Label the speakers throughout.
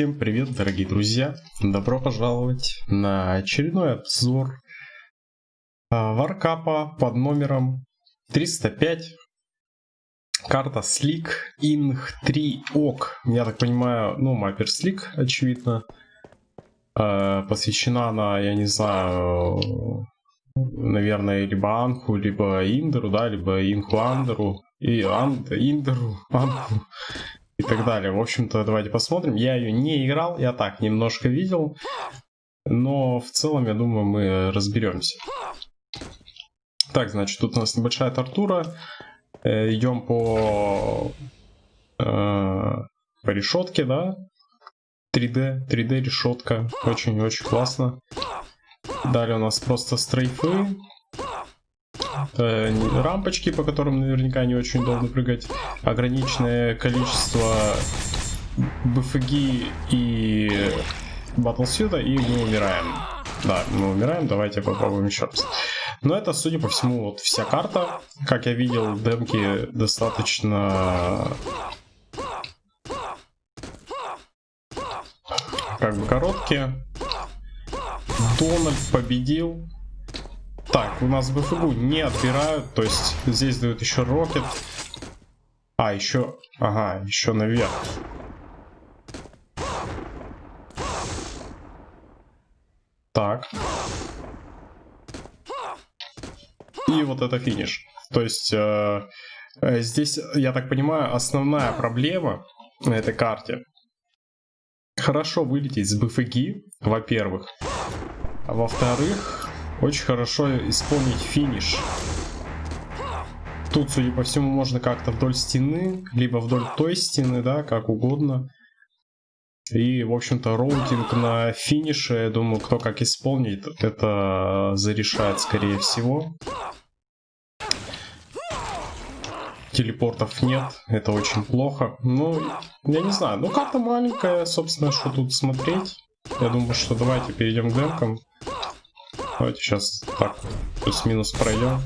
Speaker 1: Всем привет, дорогие друзья! Добро пожаловать на очередной обзор а, варкапа под номером 305. Карта Slick Ing 3 Ok. Я так понимаю, ну, Mapper Slick, очевидно. А, посвящена она, я не знаю, наверное, либо Анху, либо Индеру, да, либо Инху Андеру. И Анд, Индеру, Анху и так далее. В общем-то, давайте посмотрим. Я ее не играл, я так немножко видел. Но в целом, я думаю, мы разберемся. Так, значит, тут у нас небольшая тортура. Э, идем по, э, по решетке, да? 3D, 3D решетка. Очень-очень классно. Далее у нас просто стрейфы э, рампочки, по которым наверняка не очень удобно прыгать, ограниченное количество БФГ и батлсюда, и мы умираем. Да, мы умираем, давайте попробуем еще раз. Но это, судя по всему, вот вся карта. Как я видел, демки достаточно... Как бы короткие. Дональд победил. Так, у нас БФГУ не отбирают, то есть здесь дают еще рокет. А, еще, ага, еще наверх. Так. И вот это финиш. То есть э, э, здесь, я так понимаю, основная проблема на этой карте. Хорошо вылететь с БФГ, во-первых. Во-вторых, очень хорошо исполнить финиш. Тут, судя по всему, можно как-то вдоль стены, либо вдоль той стены, да, как угодно. И, в общем-то, роутинг на финише, я думаю, кто как исполнит, это зарешает, скорее всего. Телепортов нет, это очень плохо. Ну, я не знаю, ну карта маленькая, собственно, что тут смотреть. Я думаю, что давайте перейдем к демкам. Давайте сейчас так плюс-минус пройдем.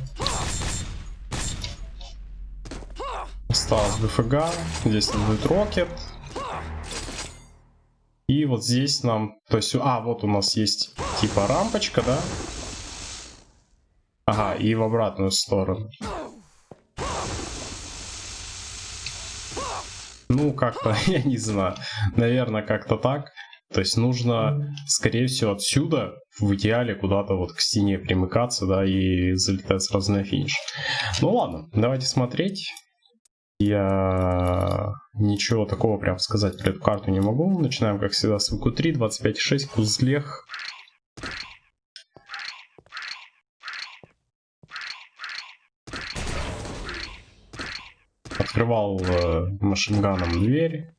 Speaker 1: Осталось БФГ. Здесь будет рокет. И вот здесь нам... То есть... А, вот у нас есть типа рампочка, да? Ага, и в обратную сторону. Ну, как-то, я не знаю. Наверное, как-то так. То есть нужно, скорее всего, отсюда в идеале куда-то вот к стене примыкаться, да, и залетать сразу на финиш. Ну ладно, давайте смотреть. Я ничего такого прям сказать про эту карту не могу. Начинаем, как всегда, с ВК3, 25.6, Кузлех. Открывал э, машинганом дверь.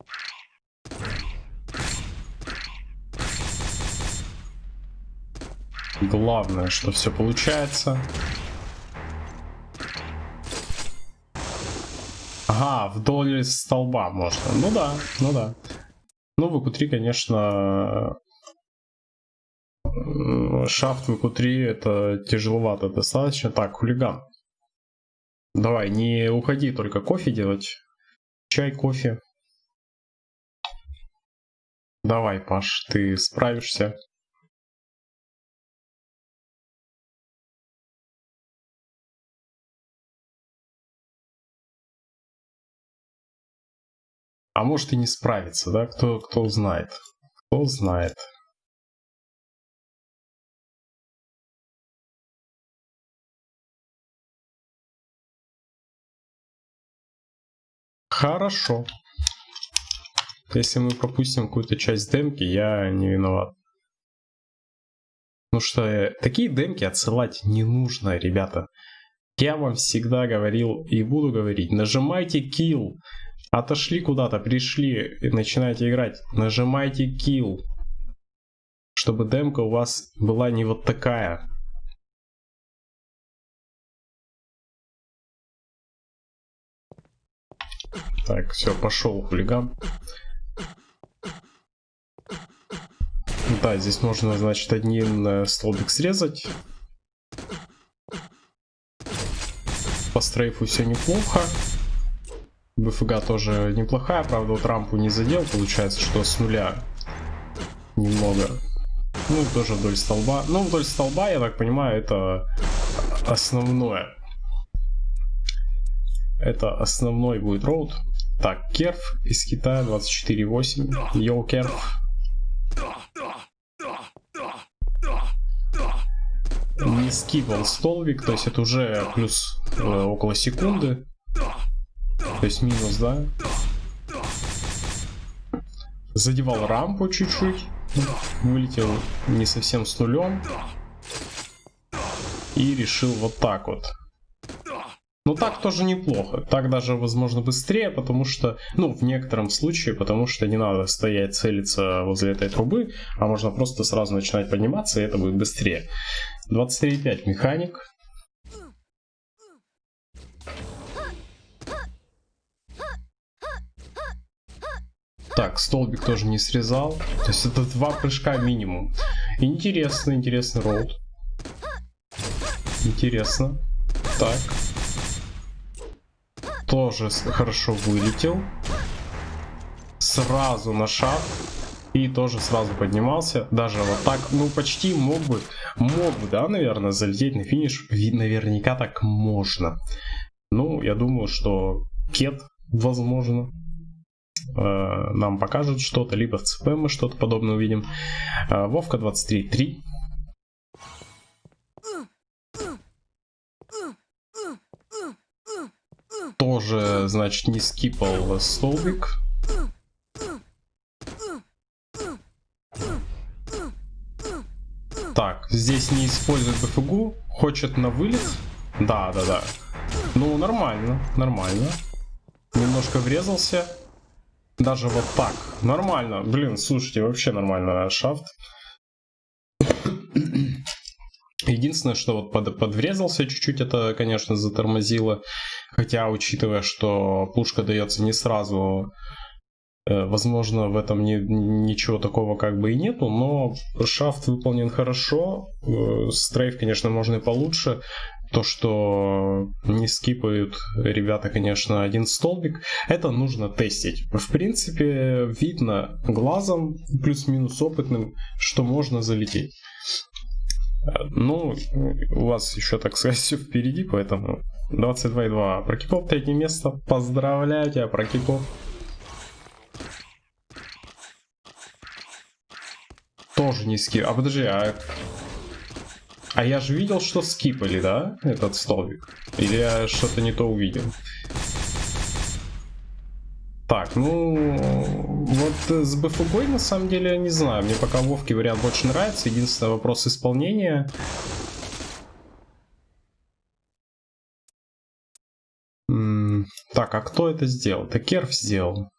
Speaker 1: Главное, что все получается. Ага, вдоль столба можно. Ну да, ну да. Ну, в q 3 конечно, шафт в q 3 это тяжеловато достаточно. Так, хулиган. Давай, не уходи только кофе делать. Чай, кофе. Давай, Паш, ты справишься. А может и не справиться, да? Кто, кто знает. Кто знает. Хорошо. Если мы пропустим какую-то часть демки, я не виноват. Потому что э, такие демки отсылать не нужно, ребята. Я вам всегда говорил и буду говорить, нажимайте kill, Отошли куда-то, пришли начинаете играть. Нажимайте kill. Чтобы демка у вас была не вот такая. Так, все, пошел хулиган. Да, здесь можно, значит, один э, столбик срезать. По стрейфу все неплохо. БФГ тоже неплохая, правда, вот рампу не задел, получается, что с нуля немного. Ну, тоже вдоль столба. Ну, вдоль столба, я так понимаю, это основное. Это основной будет роут. Так, Керф из Китая 24.8. Йоу, Керф. Не скипал столбик, то есть это уже плюс э, около секунды. То есть минус, да? Задевал рампу чуть-чуть. Вылетел не совсем с нулем. И решил вот так вот. Ну так тоже неплохо. Так даже, возможно, быстрее, потому что, ну, в некотором случае, потому что не надо стоять, целиться возле этой трубы, а можно просто сразу начинать подниматься, и это будет быстрее. 23.5 механик. Так, столбик тоже не срезал. То есть это два прыжка минимум. Интересно, интересный роут. Интересно. Так. Тоже хорошо вылетел. Сразу на шаг. И тоже сразу поднимался. Даже вот так, ну почти мог бы, мог бы, да, наверное, залететь на финиш. Наверняка так можно. Ну, я думаю, что Кет, возможно, нам покажет что-то, либо в ЦП мы что-то подобное увидим. Э, Вовка 23.3 тоже, значит, не скипал столбик. Так, здесь не использует БФГУ. Хочет на вылет. Да, да, да. Ну, нормально, нормально. Немножко врезался. Даже вот так. Нормально. Блин, слушайте, вообще нормально шафт. Единственное, что вот под, подврезался чуть-чуть, это, конечно, затормозило. Хотя, учитывая, что пушка дается не сразу, э, возможно, в этом не, ничего такого как бы и нету, но шафт выполнен хорошо. Э, стрейф, конечно, можно и получше. То, что не скипают ребята, конечно, один столбик, это нужно тестить. В принципе, видно глазом, плюс-минус опытным, что можно залететь. Ну, у вас еще, так сказать, все впереди, поэтому 22,2. Прокипов третье место. Поздравляю тебя, Прокипов. Тоже не скип. А подожди, а... А я же видел, что скипали, да, этот столбик? Или я что-то не то увидел? Так, ну, вот с БФГой на самом деле не знаю. Мне пока Вовки вариант больше нравится. Единственный вопрос исполнения. так, а кто это сделал? Это Керф сделал.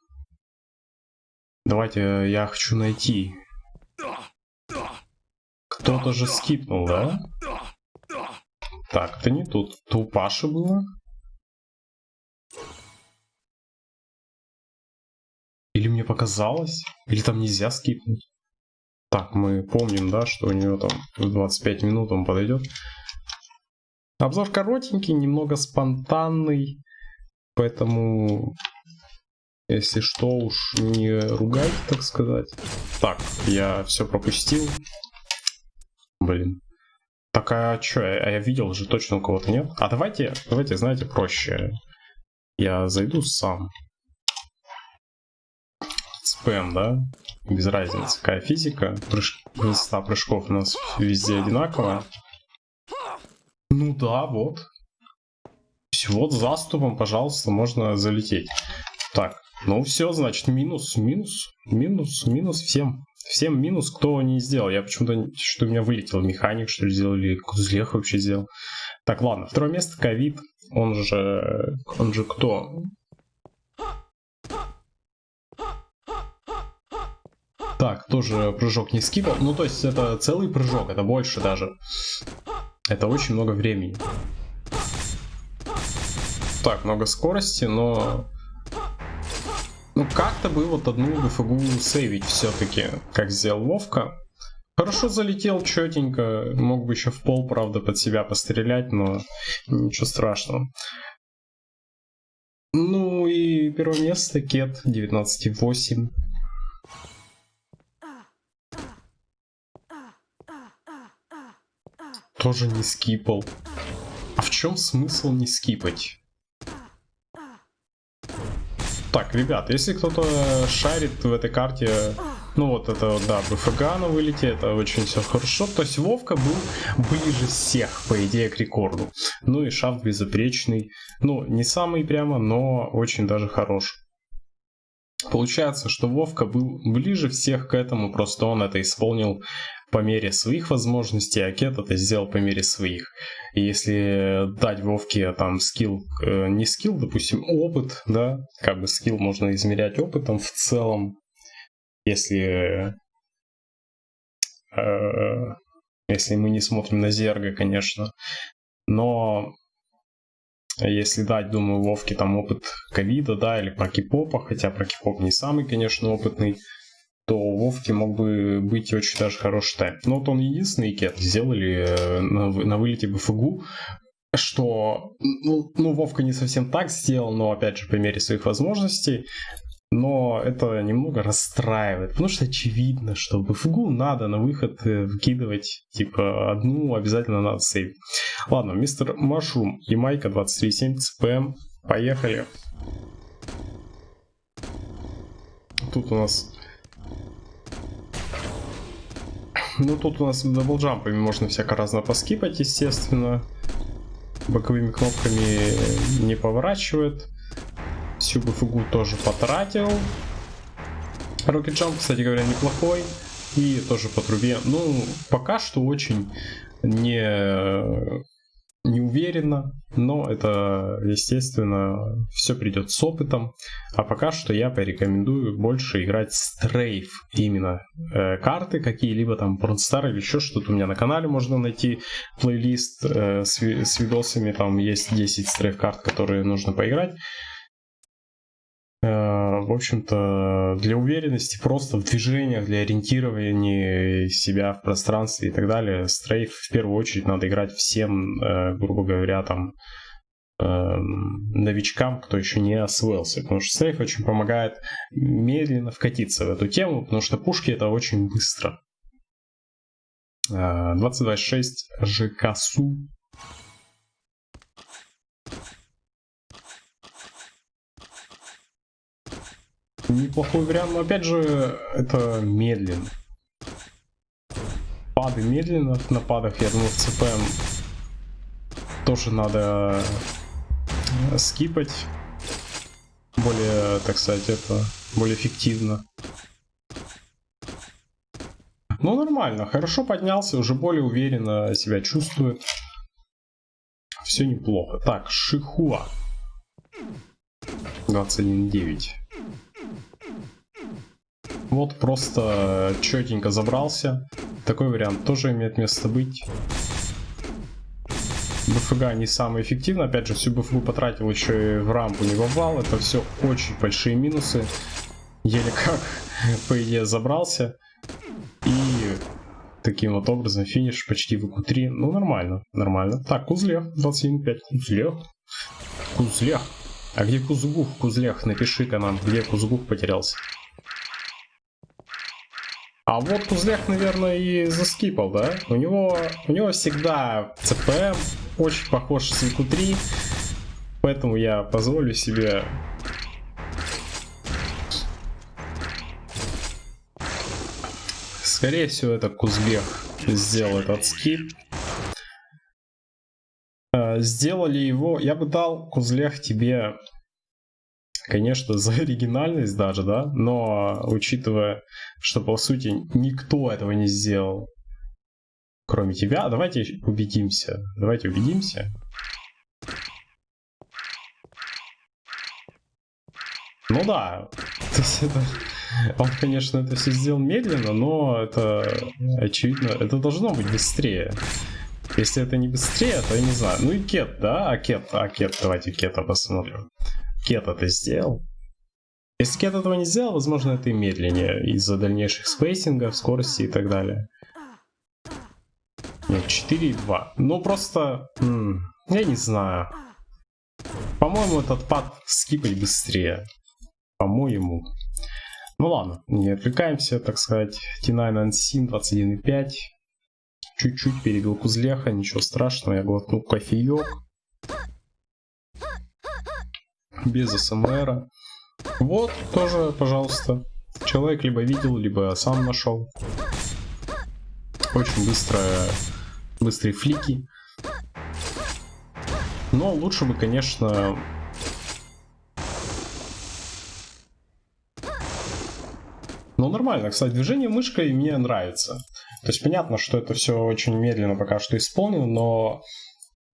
Speaker 1: Давайте, я хочу найти. Кто-то же скипнул, да? Так, это не тут. Это у Паши было? Или мне показалось? Или там нельзя скипнуть? Так, мы помним, да, что у него там в 25 минут он подойдет. Обзор коротенький, немного спонтанный. Поэтому, если что, уж не ругайте, так сказать. Так, я все пропустил. Блин. Так, а что, а я видел же точно у кого-то нет? А давайте, давайте, знаете, проще. Я зайду сам спэм, да? Без разницы, какая физика. Прыж... Высота прыжков у нас везде одинаковая. Ну да, вот. Вот заступом, пожалуйста, можно залететь. Так, ну все, значит, минус, минус, минус, минус всем. Всем минус, кто не сделал. Я почему-то, что у меня вылетел механик, что ли, сделал, или Кузлех вообще сделал. Так, ладно, второе место, ковид. Он же, он же кто? Так, тоже прыжок не скипал. Ну, то есть это целый прыжок, это больше даже. Это очень много времени. Так, много скорости, но... Ну, как-то бы вот одну фигу сейвить все-таки, как сделал Вовка. Хорошо залетел, четенько. Мог бы еще в пол, правда, под себя пострелять, но ничего страшного. Ну и первое место Кет 19.8. Тоже не скипал. А в чем смысл не скипать? Так, ребят, если кто-то шарит в этой карте, ну вот это, да, БФГ на вылете, это очень все хорошо. То есть Вовка был ближе всех, по идее, к рекорду. Ну и шафт безупречный. Ну, не самый прямо, но очень даже хорош. Получается, что Вовка был ближе всех к этому, просто он это исполнил по мере своих возможностей, а Кет это сделал по мере своих. И если дать Вовке там скилл, э, не скилл, допустим, опыт, да, как бы скилл можно измерять опытом в целом, если э, если мы не смотрим на Зерга, конечно. Но если дать, думаю, Вовке там опыт ковида, да, или про кипопа, хотя про кипоп не самый, конечно, опытный, то у Вовки мог бы быть очень даже хороший тайм. Но вот он единственный кет сделали э, на, на вылете БФГУ, что, ну, ну, Вовка не совсем так сделал, но, опять же, по мере своих возможностей, но это немного расстраивает, потому что очевидно, что БФГУ надо на выход э, выкидывать, типа, одну обязательно надо сейвить. Ладно, мистер Машрум, Ямайка 23.7, ЦПМ, поехали. Тут у нас Ну, тут у нас даблджампами можно всяко разно поскипать, естественно. Боковыми кнопками не поворачивает. Всю БФГУ тоже потратил. Jump, кстати говоря, неплохой. И тоже по трубе. Ну, пока что очень не не уверенно, но это, естественно, все придет с опытом. А пока что я порекомендую больше играть стрейф именно э, карты какие-либо там Pornstar или еще что-то. У меня на канале можно найти плейлист э, с, с видосами, там есть 10 стрейф карт, которые нужно поиграть. Э, в общем-то, для уверенности просто в движениях, для ориентирования себя в пространстве и так далее, стрейф в первую очередь надо играть всем, э, грубо говоря, там, эм, новичкам, кто еще не освоился. Потому что стрейф очень помогает медленно вкатиться в эту тему, потому что пушки это очень быстро. 2026 э, ЖКСУ неплохой вариант, но опять же, это медленно. Пады медленно, на падах, я думаю, ЦПМ тоже надо э, скипать. Более, так сказать, это более эффективно. Ну, нормально, хорошо поднялся, уже более уверенно себя чувствует. Все неплохо. Так, Шихуа. 21.9. Вот просто четенько забрался. Такой вариант тоже имеет место быть. БФГ не самый эффективный. Опять же, всю БФГ потратил еще и в рампу не вовал. Это все очень большие минусы. Еле как, по идее, забрался. И таким вот образом финиш почти в q 3 Ну, нормально, нормально. Так, Кузлех, 27.5. Кузлех. Кузлех. А где Кузгух, Кузлех? Напиши-ка нам, где Кузгух потерялся. А вот Кузлях, наверное, и заскипал, да? У него, у него всегда ЦПМ очень похож с ВК3, поэтому я позволю себе Скорее всего, это Кузлех сделал этот скип. Э, сделали его... Я бы дал, Кузлех, тебе конечно, за оригинальность даже, да, но учитывая, что по сути никто этого не сделал, кроме тебя, давайте убедимся, давайте убедимся. Ну да, то есть это, он, конечно, это все сделал медленно, но это очевидно, это должно быть быстрее. Если это не быстрее, то я не знаю. Ну и кет, да? А кет, а кет, давайте кета посмотрим. Кет это сделал. Если Кет этого не сделал, возможно, это и медленнее из-за дальнейших спейсингов, скорости и так далее. Нет, 4,2. Ну, просто... я не знаю. По-моему, этот пад скипать быстрее. По-моему. Ну ладно, не отвлекаемся, так сказать. T9 Unseen 21.5. чуть-чуть перебил Кузлеха, ничего страшного, я глотнул кофеек. Без СМРа. Вот, тоже, пожалуйста. Человек либо видел, либо сам нашел. Очень быстро, быстрые флики. Но лучше бы, конечно, Ну, нормально. Кстати, движение мышкой мне нравится. То есть понятно, что это все очень медленно пока что исполнено, но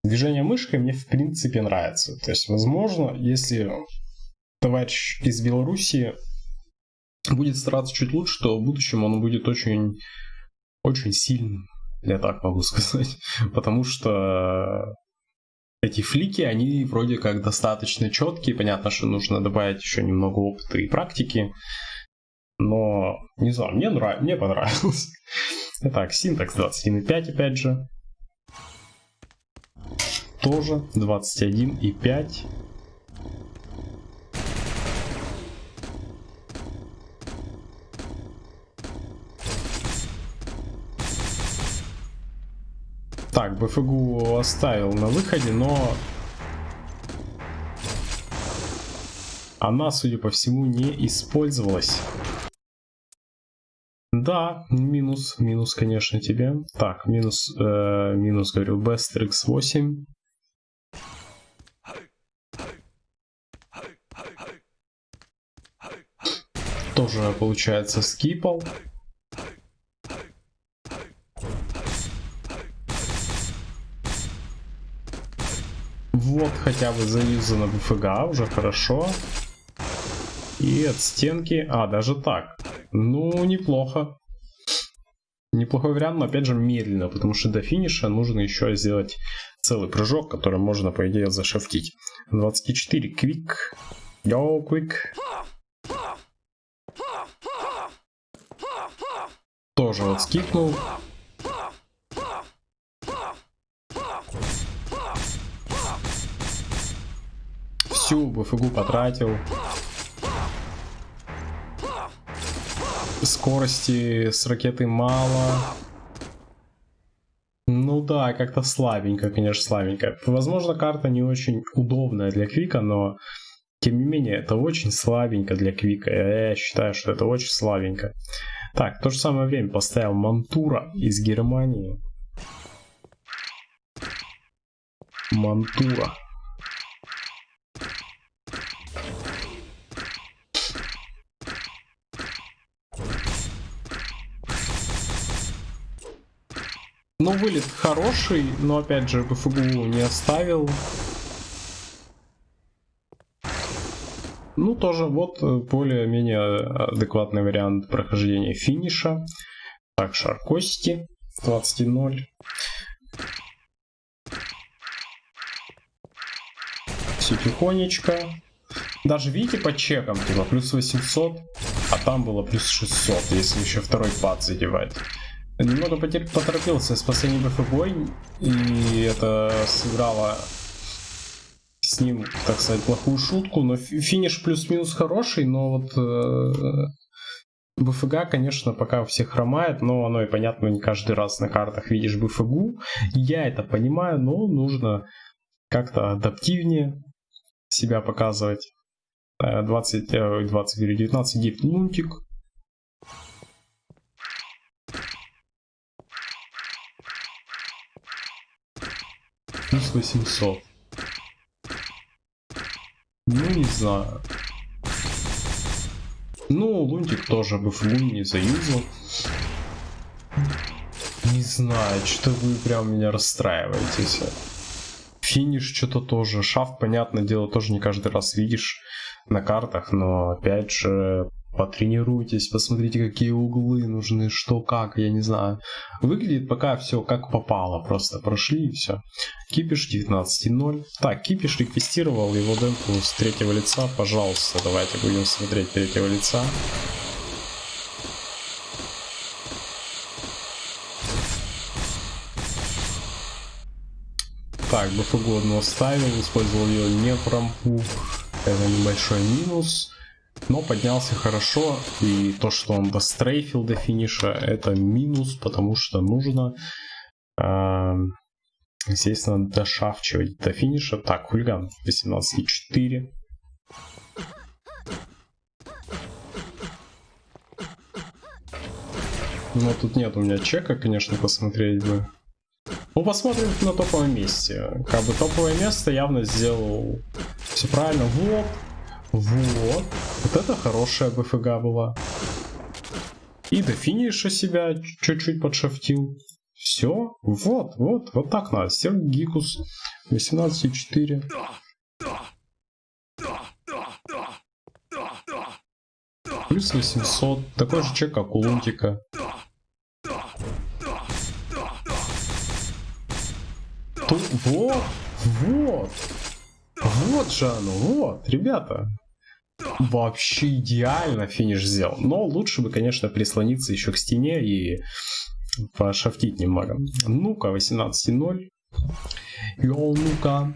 Speaker 1: движение мышкой мне в принципе нравится. То есть, возможно, если товарищ из Беларуси будет стараться чуть лучше, то в будущем он будет очень, очень сильным. Я так могу сказать. Потому что эти флики, они вроде как достаточно четкие. Понятно, что нужно добавить еще немного опыта и практики. Но, не знаю, мне, нрав... мне понравилось. Итак, синтакс 21.5 опять же. Тоже 21.5. Так, БФГУ оставил на выходе, но она, судя по всему, не использовалась. Да, минус, минус, конечно, тебе. Так, минус, э, минус, говорю, Best X8. Тоже, получается, скипал. Вот хотя бы заюзано БФГ, уже хорошо. И от стенки... А, даже так. Ну, неплохо. Неплохой вариант, но опять же медленно, потому что до финиша нужно еще сделать целый прыжок, который можно, по идее, зашифтить. 24. Квик. Йоу, квик. Тоже вот скипнул. Всю БФГу потратил. скорости с ракеты мало. Ну да, как-то слабенько, конечно, слабенько. Возможно, карта не очень удобная для Квика, но тем не менее, это очень слабенько для Квика. Я считаю, что это очень слабенько. Так, в то же самое время поставил Мантура из Германии. Мантура. Ну, вылет хороший, но опять же БФГУ не оставил. Ну, тоже вот э, более-менее адекватный вариант прохождения финиша. Так, шар кости 20.0. Все тихонечко. Даже видите по чекам, типа плюс 800, а там было плюс 600, если еще второй пад задевать. Немного поторопился с последней БФ и это сыграло с ним, так сказать, плохую шутку, но финиш плюс-минус хороший, но вот э, БФГ, конечно, пока у всех хромает, но оно и понятно, не каждый раз на картах видишь БФГу. Я это понимаю, но нужно как-то адаптивнее себя показывать. 20, 20, 19 дип лунтик, плюс 800. Ну, не знаю. Ну, Лунтик тоже бы Лун не заюзал. Не знаю, что вы прям меня расстраиваетесь. Финиш что-то тоже. Шаф, понятное дело, тоже не каждый раз видишь на картах, но опять же потренируйтесь, посмотрите, какие углы нужны, что как, я не знаю. Выглядит пока все как попало, просто прошли и все. Кипиш 19.0. Так, Кипиш реквестировал его демку с третьего лица, пожалуйста, давайте будем смотреть третьего лица. Так, БФГ одну оставил, использовал ее не в рампу. Это небольшой минус. Но поднялся хорошо, и то, что он дострейфил до финиша, это минус, потому что нужно здесь надо дошавчивать до финиша. Так, хулиган 18,4. Но тут нет у меня чека, конечно, посмотреть бы. Ну, посмотрим на топовом месте. Как бы топовое место явно сделал все правильно. Вот. Вот. Вот это хорошая БФГ была. И до финиша себя чуть-чуть подшафтил. Все. Вот, вот, вот так надо. Сергей Гикус 18,4. Плюс 800. Такой же чек, как у Лунтика. Тут, вот, вот. Вот же оно, вот, ребята. Вообще идеально финиш сделал. Но лучше бы, конечно, прислониться еще к стене и пошафтить немного. Ну-ка, 18.0. Йоу, ну-ка.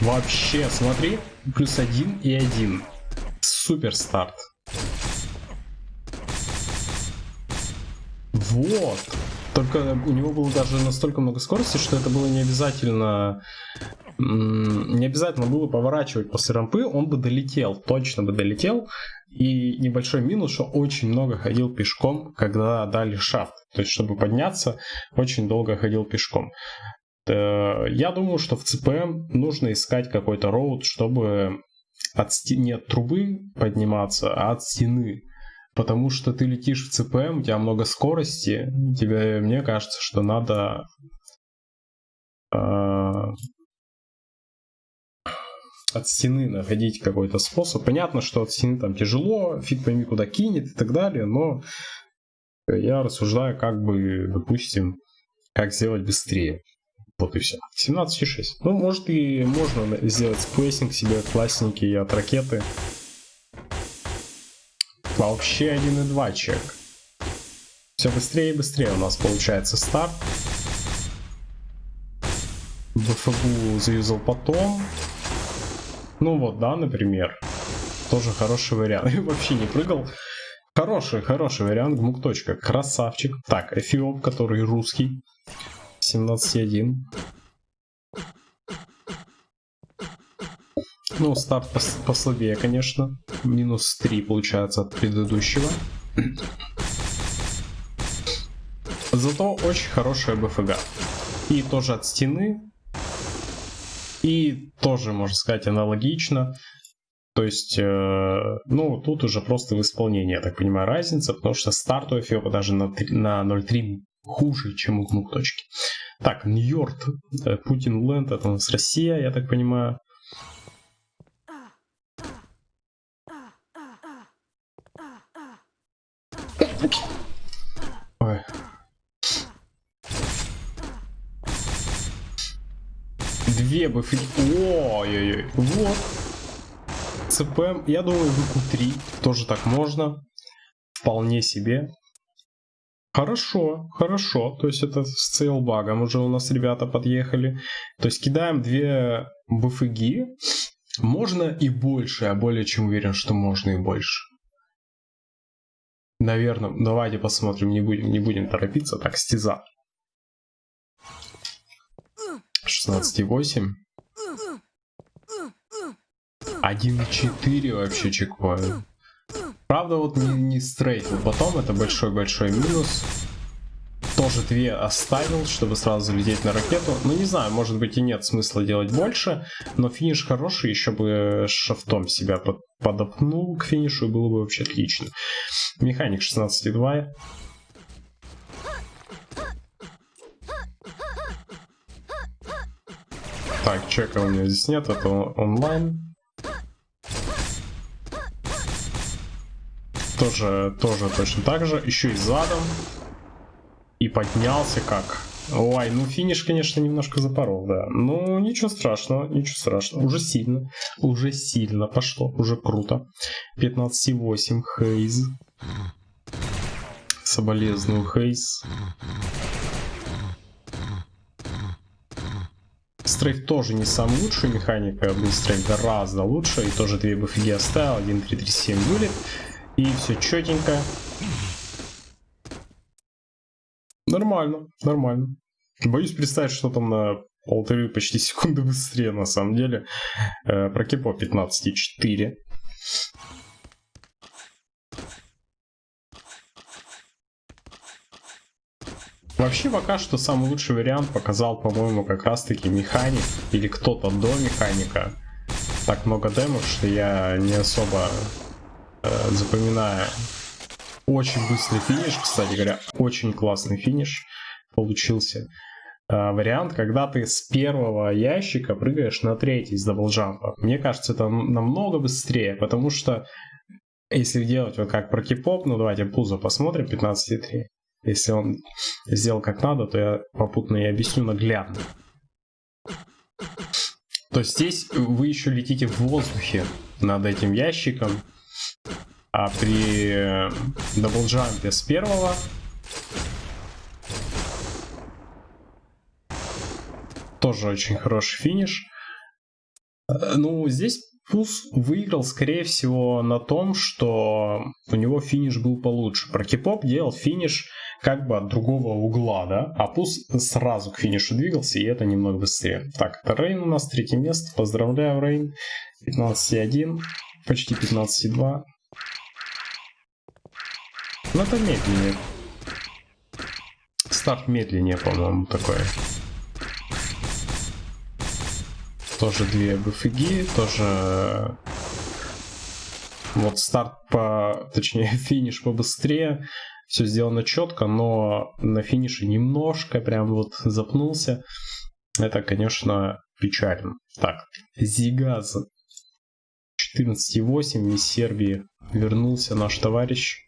Speaker 1: Вообще, смотри, плюс один и один. Супер старт. Вот. Только у него было даже настолько много скорости, что это было не обязательно не обязательно было поворачивать после рампы, он бы долетел, точно бы долетел. И небольшой минус, что очень много ходил пешком, когда дали шафт. То есть, чтобы подняться, очень долго ходил пешком. Э, я думаю, что в CPM нужно искать какой-то роут, чтобы от стены, не от трубы подниматься, а от стены. Потому что ты летишь в CPM, у тебя много скорости, тебе, мне кажется, что надо э, от стены находить какой-то способ. Понятно, что от стены там тяжело, фиг пойми куда кинет и так далее, но я рассуждаю как бы, допустим, как сделать быстрее. Вот и все. 17,6. Ну, может и можно сделать spacing себе классненький от ракеты. Вообще 1,2 чек. Все быстрее и быстрее у нас получается старт. БФГУ заюзал потом. Ну вот, да, например. Тоже хороший вариант. И вообще не прыгал. Хороший, хороший вариант. Гмук. Точка. Красавчик. Так, Эфиоп, который русский. 17.1. Ну, старт пос послабее, конечно. Минус 3 получается от предыдущего. Зато очень хорошая БФГ. И тоже от стены. И тоже, можно сказать, аналогично. То есть, э, ну, тут уже просто в исполнении, я так понимаю, разница, потому что старт у Эфиопа даже на, на 0.3 хуже, чем у Гнук точки. Так, Нью-Йорк, э, Путин Ленд, это у нас Россия, я так понимаю. Ой. Две бы... Ой-ой-ой. Вот. ЦПМ. Я думаю, ВК-3 тоже так можно. Вполне себе. Хорошо, хорошо. То есть это с сейлбагом уже у нас ребята подъехали. То есть кидаем две БФГи. Можно и больше. Я более чем уверен, что можно и больше. Наверное, давайте посмотрим, не будем, не будем торопиться. Так, стеза. 16,8. 1,4 вообще чекваю. Правда, вот не, не стрейфил. Потом это большой-большой минус. Тоже две оставил, чтобы сразу залететь на ракету. Ну, не знаю, может быть и нет смысла делать больше. Но финиш хороший, еще бы шафтом себя под, подопнул к финишу, было бы вообще отлично. Механик 16,2. Так, чека у меня здесь нет, это онлайн. тоже, тоже точно так же. Еще и задом. И поднялся как. Ой, ну финиш, конечно, немножко запорол, да. Ну, ничего страшного, ничего страшного. Уже сильно, уже сильно пошло, уже круто. 15,8 Хейз. Соболезную Хейз. Стрейф тоже не самый лучший механика, был стрейф гораздо лучше, и тоже две буфиги оставил, 1, 3, 3, 7 вылет. И все четенько. Нормально, нормально. Боюсь представить, что там на полторы почти секунды быстрее на самом деле. Э, про Кипо 15,4. Вообще пока что самый лучший вариант показал, по-моему, как раз-таки механик или кто-то до механика. Так много демов, что я не особо э, запоминаю. Очень быстрый финиш, кстати говоря, очень классный финиш получился. Э, вариант, когда ты с первого ящика прыгаешь на третий с double jump а. Мне кажется, это намного быстрее, потому что если делать вот как про кипоп, ну давайте пузо посмотрим, 15,3. Если он сделал как надо, то я попутно и объясню наглядно. То здесь вы еще летите в воздухе над этим ящиком, а при даблджампе с первого тоже очень хороший финиш. Э, ну, здесь Пус выиграл, скорее всего, на том, что у него финиш был получше. Про Кипоп делал финиш как бы от другого угла, да, а Пус сразу к финишу двигался, и это немного быстрее. Так, это Рейн у нас, третье место, поздравляю, Рейн, 15,1, почти 15,2. Но это медленнее. Старт медленнее, по-моему, такой. Тоже две БФГи, тоже вот старт по, точнее финиш побыстрее, все сделано четко, но на финише немножко прям вот запнулся. Это, конечно, печально. Так, Зигаз 14.8 из Сербии вернулся наш товарищ.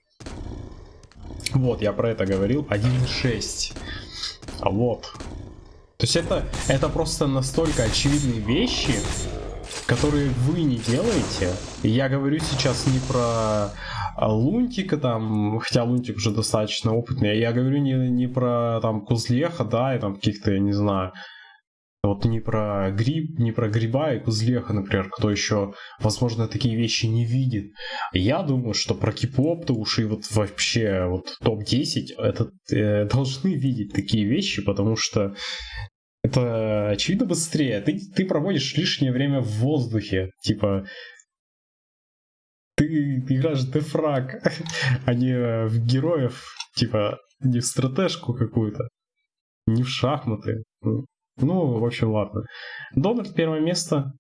Speaker 1: Вот, я про это говорил. 1.6. А вот. То есть это, это просто настолько очевидные вещи, которые вы не делаете. Я говорю сейчас не про Лунтика там, хотя Лунтик уже достаточно опытный, я говорю не, не про там Кузлеха, да, и там каких-то, я не знаю, вот не про гриб, не про гриба и кузлеха, например, кто еще, возможно, такие вещи не видит. Я думаю, что про кипоп-то уж и вот вообще вот топ-10 это э, должны видеть такие вещи, потому что это очевидно быстрее. Ты, ты проводишь лишнее время в воздухе. Типа, ты, ты играешь дефраг, а не в героев, типа, не в стратежку какую-то, не в шахматы. Ну, в общем, ладно. Дональд первое место.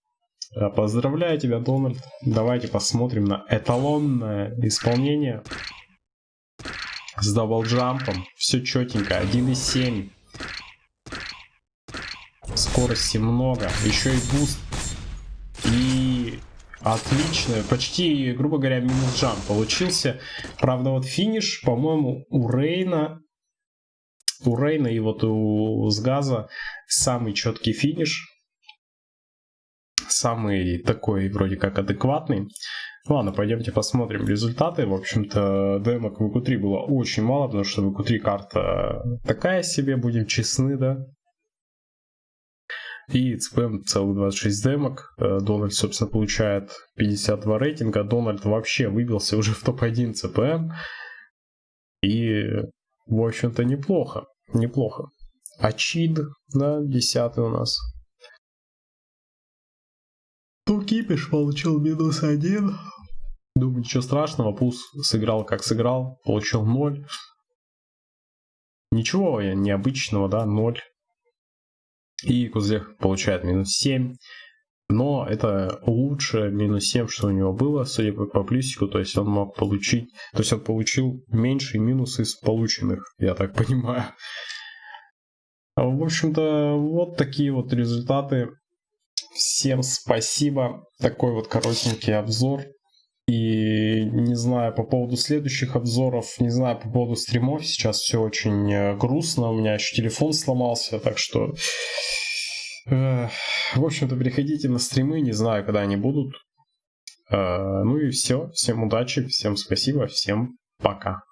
Speaker 1: Э, поздравляю тебя, Дональд. Давайте посмотрим на эталонное исполнение. С double jump ом. Все четенько. 1.7. Скорости много. Еще и буст. Отлично, почти, грубо говоря, минус jump получился. Правда, вот финиш, по-моему, у Рейна, у Рейна и вот у Сгаза самый четкий финиш. Самый такой вроде как адекватный. Ладно, пойдемте посмотрим результаты. В общем-то, демок в ВК3 было очень мало, потому что в ВК3 карта такая себе, будем честны, да. И ЦПМ целых 26 демок. Э, Дональд, собственно, получает 52 рейтинга. Дональд вообще выбился уже в топ-1 ЦПМ. И, в общем-то, неплохо. Неплохо. Ачид, да, 10 у нас. Тукипиш получил минус один. Думаю, ничего страшного. Пус сыграл как сыграл. Получил 0. Ничего необычного, да, 0. И Кузлех получает минус 7. Но это лучше минус 7, что у него было, судя по, плюсику. То есть он мог получить... То есть он получил меньший минус из полученных, я так понимаю. В общем-то, вот такие вот результаты. Всем спасибо. Такой вот коротенький обзор. И не знаю по поводу следующих обзоров, не знаю по поводу стримов, сейчас все очень э, грустно, у меня еще телефон сломался, так что... Э, в общем-то, приходите на стримы, не знаю, когда они будут. Э, ну и все, всем удачи, всем спасибо, всем пока.